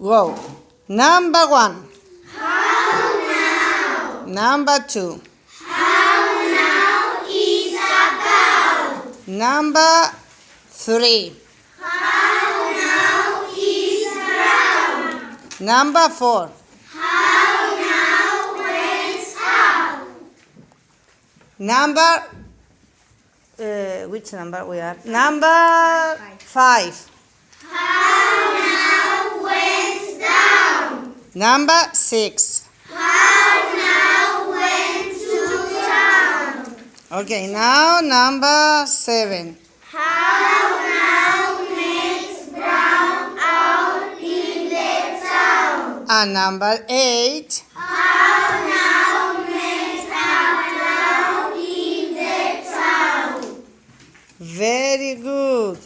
Go. Number one. How now? Number two. How now is a cow? Number three. How now is brown? Number four. How now went up? Number. Uh, which number we are? Number five. Number six. How now went to town. Okay, now number seven. How now makes brown out in the town. And number eight. Makes brown in the town. Very good.